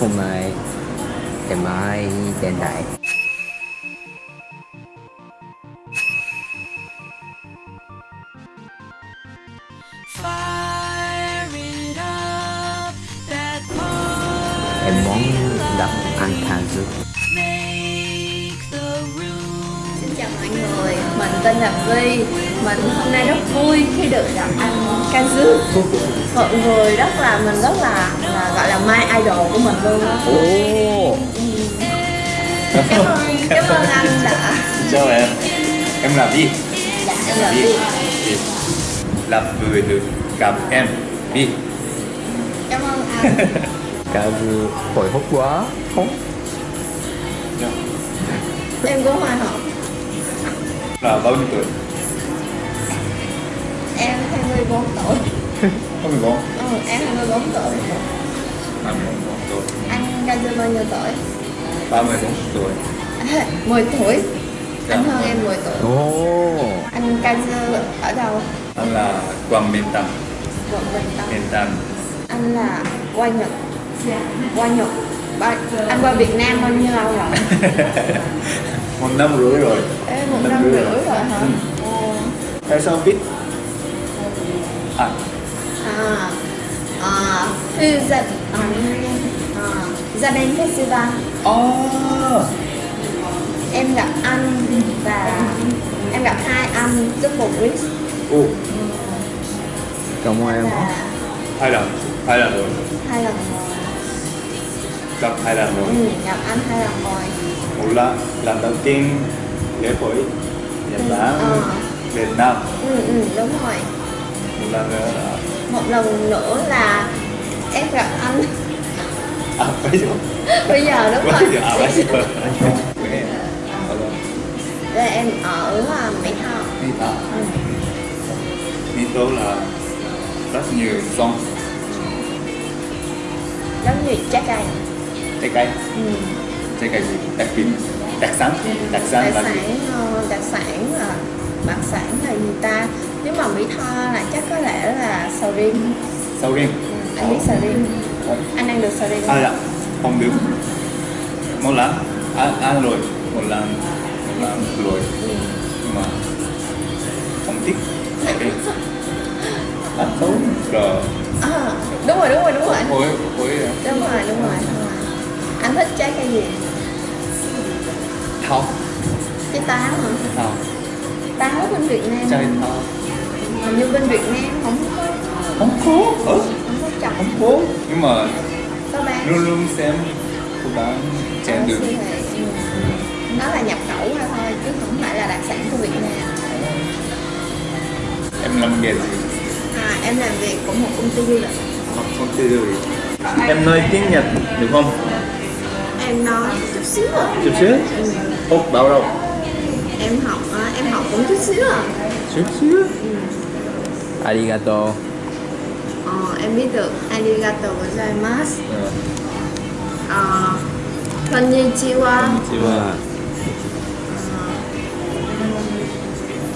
hôm nay ngày mai đến đây. Em muốn gặp anh Thang Dư chào mọi người, mình tên là Vi Mình hôm nay rất vui khi được gặp anh Kazu Một người rất là, mình rất là, là gọi là my idol của mình luôn Ồ, Cảm ơn, cảm ơn anh đã. Chào em. Em là Vi Dạ, em là Vi Là vừa được gặp em Vi Cảm ơn anh. Dư hồi hộp quá. Không? Em cũng hồi hộp Là bao nhiêu tuổi? Em 24 tuổi. Không 14 Ừ, em 24 tuổi. 24 tuổi. Anh Kazu bao nhiêu tuổi? 34 tuổi. 10 tuổi. Dạ. Anh hơn em 10 tuổi. Ồ, Anh Kazu ở đâu? Anh là Quang Minh Tâm. Quận Bình Tân Minh Tâm. Anh là qua Nhật. Qua Nhật anh qua Việt Nam bao nhiêu lâu rồi? Một năm rưỡi rồi. Ê, một Năm năm rưỡi rưỡi rồi. rồi hả? Ừ. Ồ. Tại sao biết? À. À. À. Thư gia à, à, gia đình festival Oh em gặp anh và em gặp hai anh double Rich Ồ. Cảm ơn em và Hai lần. Hai lần rồi. Hai lần Gặp hai lần rồi. Ừ, gặp anh hai lần rồi. Một lần Lần đầu tiên Lễ hội Nhật Ừ, Bản ờ. Việt Nam. Ừ, ừ, đúng rồi. Một lần nữa là một lần nữa là em gặp anh. À bây giờ. Bây giờ đúng Bây giờ rồi À bây giờ? Đây em. Ở à, Mỹ Tho. Mỹ Tho. Ừ. Mỹ Tho là Rất nhiều sông. Giống như trái cây Trái cây. Ừ. Trái cây gì? Đặc biệt. Đặc sản. Đặc sản đặc sản ờ, đặc sản là đặc sản là gì ta? Nếu mà Mỹ Tho là chắc có lẽ là sầu riêng. Sầu riêng. Ừ. anh biết sầu riêng. Anh ăn được sầu riêng À không? dạ. Không được Một lần Ăn, ăn rồi Một lần Một lần rồi ừ. Nhưng mà Không thích. Ăn xấu Rồi. À, đúng rồi đúng rồi đúng rồi. À? đúng rồi đúng rồi đúng rồi thích trái cây gì? Thao trái táo hả? Thao táo bên Việt Nam Trái thao hình như bên Việt Nam không có. Không có. Ờ không có trồng Không có. Nhưng mà Luôn luôn xem Cô bán siêu thị. Ừ. nó là nhập khẩu ra thôi chứ không phải là đặc sản của Việt Nam. Em làm nghề gì? à, em làm việc của một công ty du lịch. Học không tư rồi Em nói tiếng Nhật được không? Em nói chút xíu à? Chút xíu? Ốc bao đâu? em học à, em học cũng chút xíu à? Chút xíu? Arigato. Ờ, em biết được arigato gozaimasu Ờ. Uh, konnichiwa. ว่า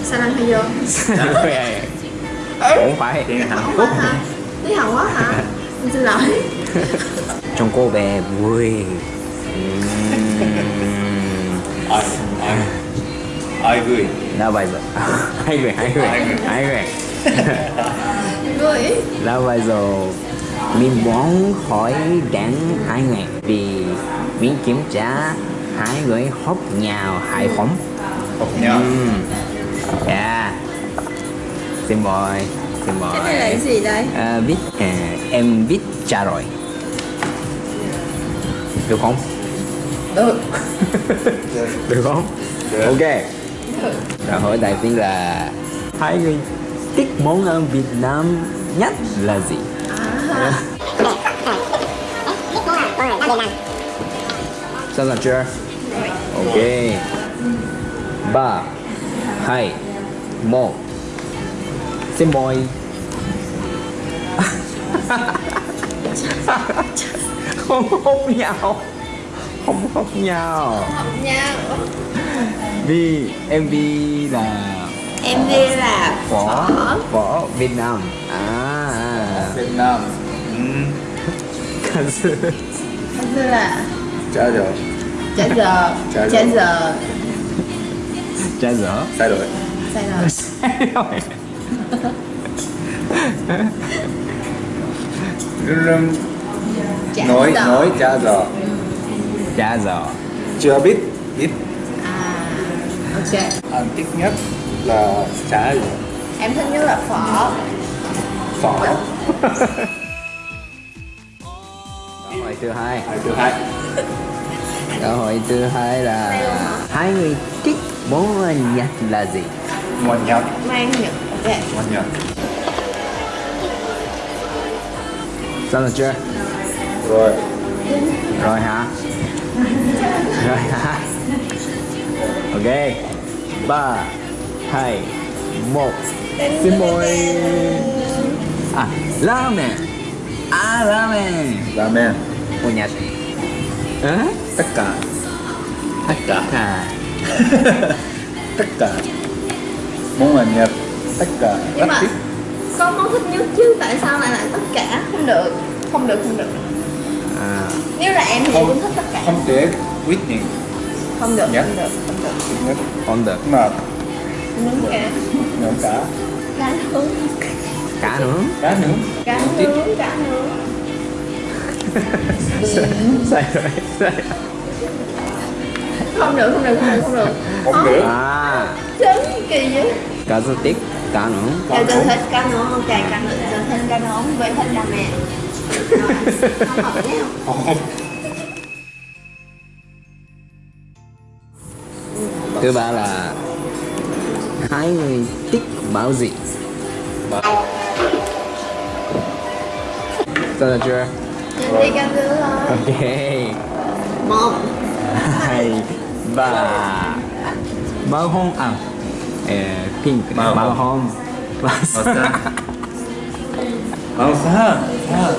saranhayo không phải. Tiếng Hàn không Quốc tiếng Hàn Quốc hả? Em xin lỗi. Trong cô bé vui Ai Ai Ai vui là bây giờ hai người hai người Hai người. hai người vui là bây giờ mình muốn hỏi đến hai người vì mình kiểm tra hai người hợp nhau hay không Học nhau Ừm. yeah xin mời xin mời. Cái này là cái gì đây? À, biết à, em biết trả rồi. Được không được được không Được. ok được Câu hỏi đầu tiên là hai người thích món ăn Việt Nam nhất là gì? à, Sẵn sàng chưa? Ok. ba, hai, một. Xin mời. không hôn nhau không hôn nhau. Hợp nhau. Vì MV là em đi là phở phở Việt Nam. À. Việt Nam. Ừ. ca sư Như là Trả giờ. Trả giờ. Trả trả giờ. giờ. Trái dở Sai rồi. Sai rồi. Rừng trả nói giờ. nói trả giờ Trái dở chưa biết biết à ok. Anh thích nhất là trả giờ. Em thích nhất là phở. Phở? Câu hỏi thứ hai. Hai thứ hai. Câu hỏi thứ hai là Hai người thích món ăn Nhật là gì? ngon nhật. Mang nhật ok. Ngon nhật. Xong rồi chưa? rồi. Rồi hả? Rồi? Ok. Ba hai một. Xin mời. À, ramen À, ramen ramen Của Nhật Hả? tất cả. Tất cả. À, tất cả. Món ăn nhật tất cả. Nhưng rất mà thích có món thích nhất chứ? Tại sao lại là tất cả? Không được. Không được không được à. Nếu là em thì em cũng thích tất cả. không thể quyết định. Không được Nhật. không được không được. Nhất Không được. Mà nướng cá nướng cả. Cá nướng. Cá nướng. Cá nướng. Cá Không nướng cá nướng. Sai rồi, sai không được không được không được không được. Không được. À, trứng kỳ vậy? Cá rô tích, cá nướng. Dạ tôi thích cá nướng ok cá nướng tôi thích cá nướng với thích ramen Rồi, Thứ ba là Hai người thích màu gì? mà Xong rồi chưa? Đi nướng thôi. Ok. Một. Hai ba. Màu hồng à? Ờ, pink. Màu màu hồng. hồng màu màu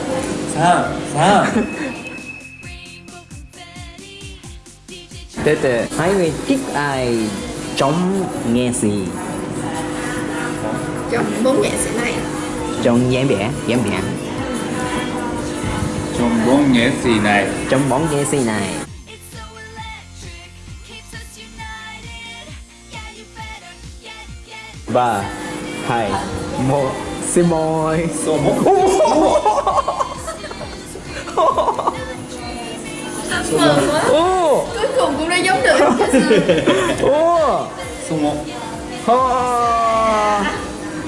xanh xanh từ từ hai người thích ai? Trong nghe gì? Trong bốn nghệ sĩ này. Trong diễn biển diễn biển trong bốn nghệ sĩ này? Trong bóng nghệ sĩ này? Ba hai một xin mời. Số một mừng quá cuối cùng cũng đã giống được. Một Ô.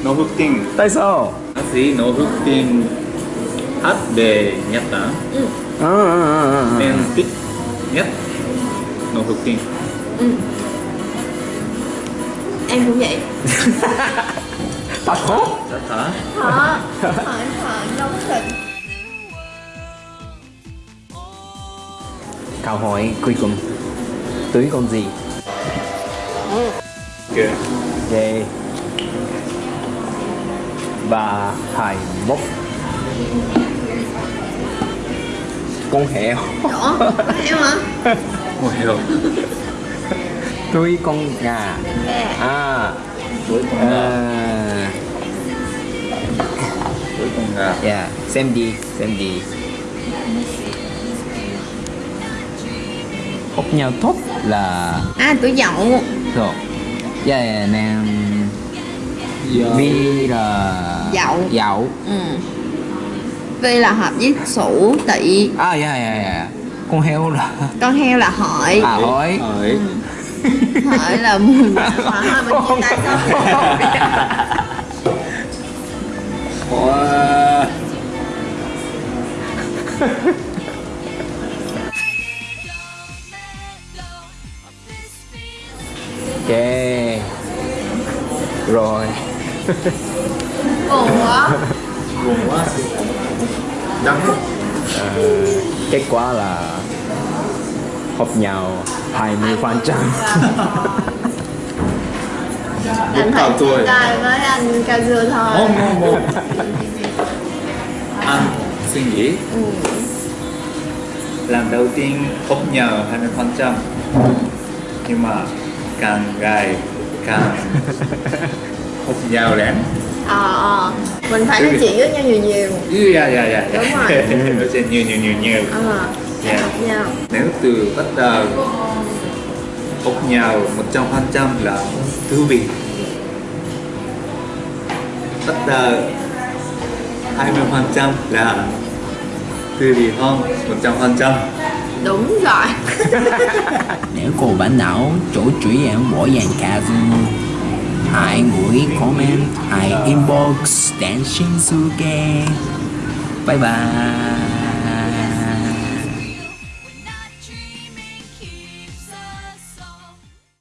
nỗ lực tin tại sao? Bác sĩ nỗ lực tin hát về Nhật Bản à, à, à, à. em thích nhất nỗ lực tin em cũng vậy. Thật không rất hả? Họ hỏi họ nóng thịt câu hỏi cuối cùng túi con gì? Ok Ok Ba, hai, một Con heo em hả? Một hiểu Túi con gà. À. Với con gà. À, với con gà. Yeah, xem đi, xem đi Hút nhau tốt là à tuổi dậu. Rồi. Yeah, yeah, nam Vi là Dậu. Dậu. Ừ. Vì là hợp với sủ tỵ. À, yeah, yeah, yeah Con heo là con heo là hợi À, hỏi. Hỏi. Hợi là mùi hợi là mình chia tay xong Ok. Rồi. Buồn quá. Buồn quá. Đắng Kết quả là Hợp nhau 20 phần trăm. Anh phải chia tay với anh cao dưa thôi. Không không không anh suy nghĩ. Lần đầu tiên hút nhờ 20 phần trăm. Nhưng mà càng ngày càng hút nhau lắm ờ ờ. Mình phải nói chuyện với nhau nhiều nhiều. Ừ, dạ dạ dạ. Đúng rồi. nói chuyện nhiều nhiều nhiều nhiều. À, Yeah. Nha Nếu từ bắt đầu ốc nhào 100% là thú vị. Bắt đầu 20% là thú vị hơn 100% Đúng rồi. Nếu cô bạn nào chỗ chủ em bỏ dàn ca Hãy gửi comment, hãy inbox Dancing Suke Bye bye.